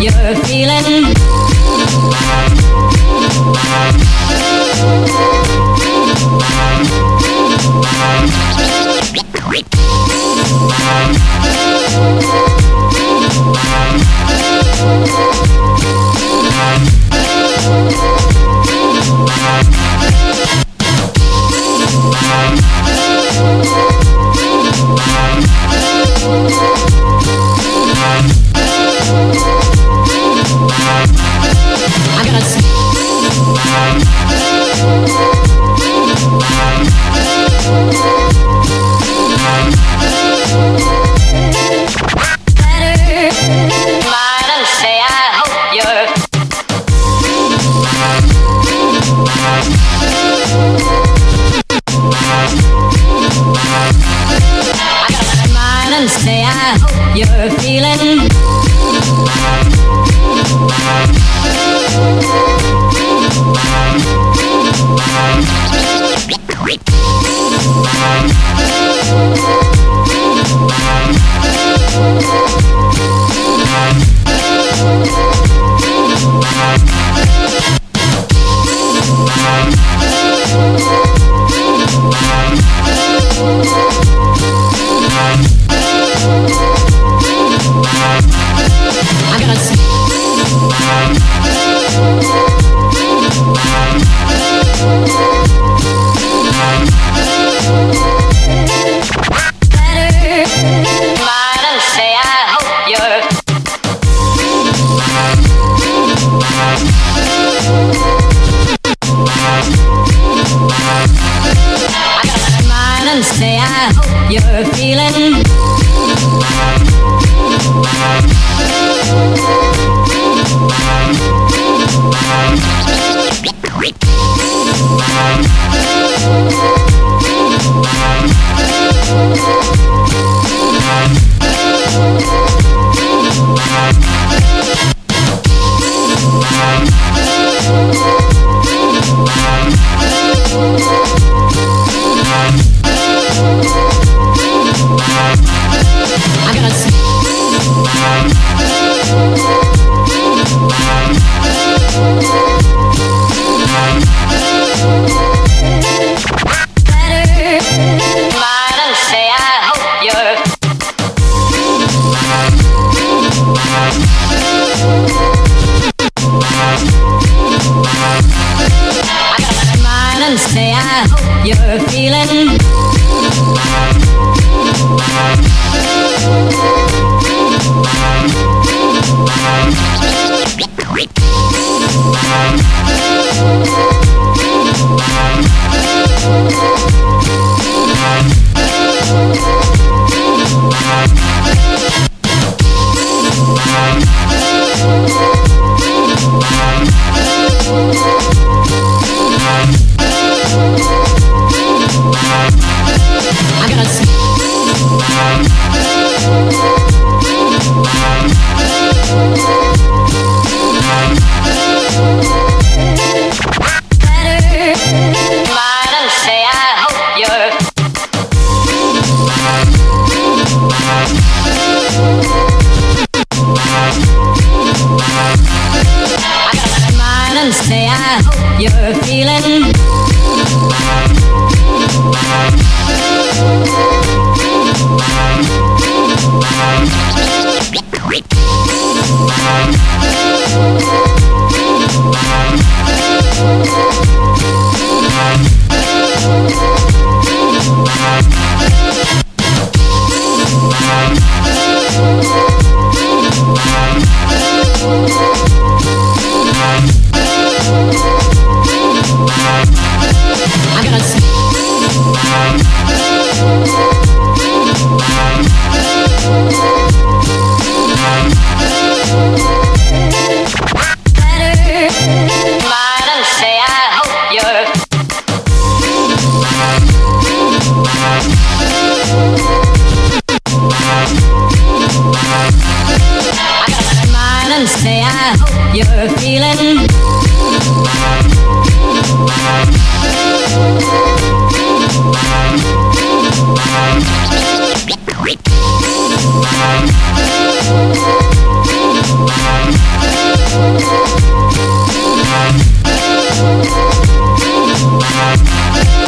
you're feeling. You're feeling. say I hope you're feeling We'll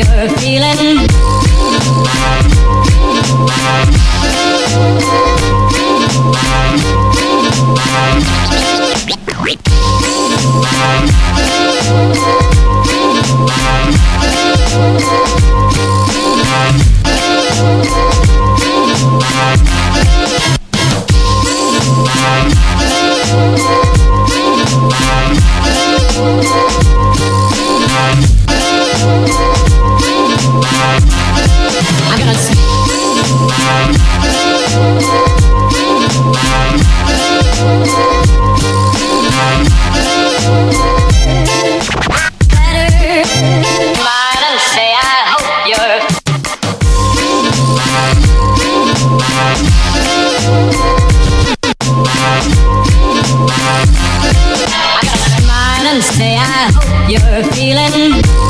you're feeling you're feeling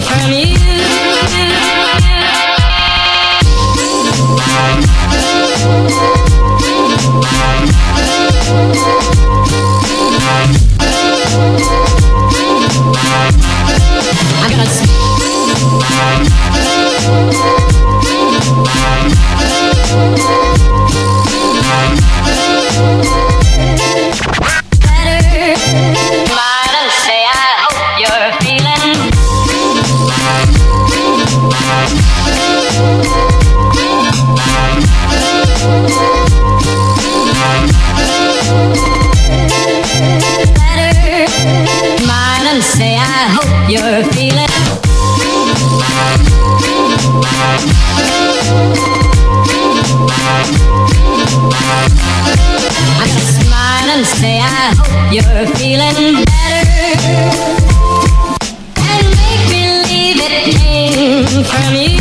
from you. from you.